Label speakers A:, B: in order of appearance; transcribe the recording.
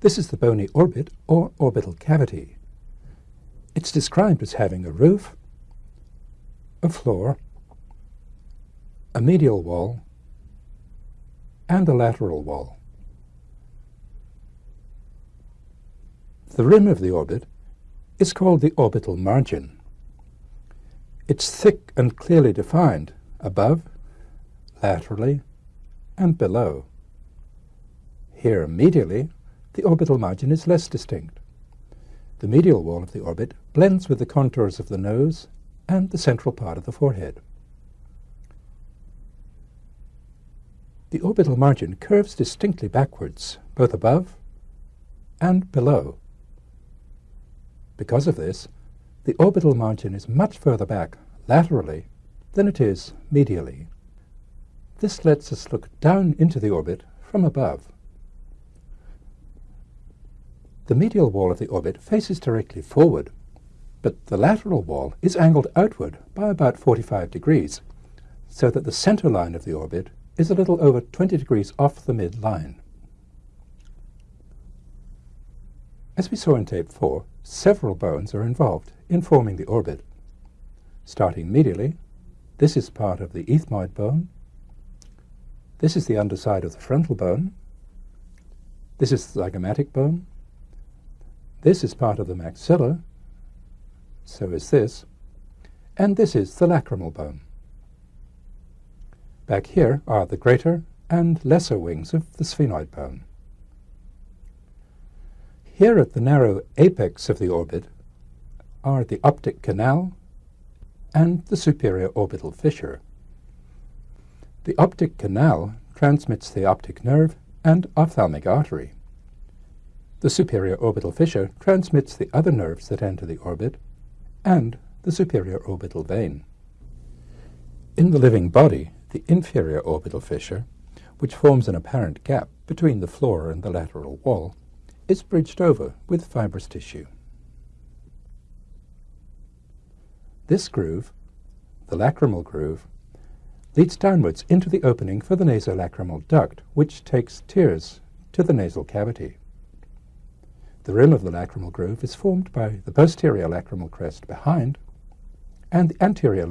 A: This is the bony orbit or orbital cavity. It's described as having a roof, a floor, a medial wall, and a lateral wall. The rim of the orbit is called the orbital margin. It's thick and clearly defined above, laterally, and below. Here, medially, the orbital margin is less distinct. The medial wall of the orbit blends with the contours of the nose and the central part of the forehead. The orbital margin curves distinctly backwards, both above and below. Because of this, the orbital margin is much further back laterally than it is medially. This lets us look down into the orbit from above. The medial wall of the orbit faces directly forward, but the lateral wall is angled outward by about 45 degrees, so that the center line of the orbit is a little over 20 degrees off the midline. As we saw in tape 4, several bones are involved in forming the orbit. Starting medially, this is part of the ethmoid bone, this is the underside of the frontal bone, this is the zygomatic bone, this is part of the maxilla, so is this, and this is the lacrimal bone. Back here are the greater and lesser wings of the sphenoid bone. Here at the narrow apex of the orbit are the optic canal and the superior orbital fissure. The optic canal transmits the optic nerve and ophthalmic artery. The superior orbital fissure transmits the other nerves that enter the orbit and the superior orbital vein. In the living body, the inferior orbital fissure, which forms an apparent gap between the floor and the lateral wall, is bridged over with fibrous tissue. This groove, the lacrimal groove, leads downwards into the opening for the nasolacrimal duct, which takes tears to the nasal cavity. The rim of the lacrimal groove is formed by the posterior lacrimal crest behind and the anterior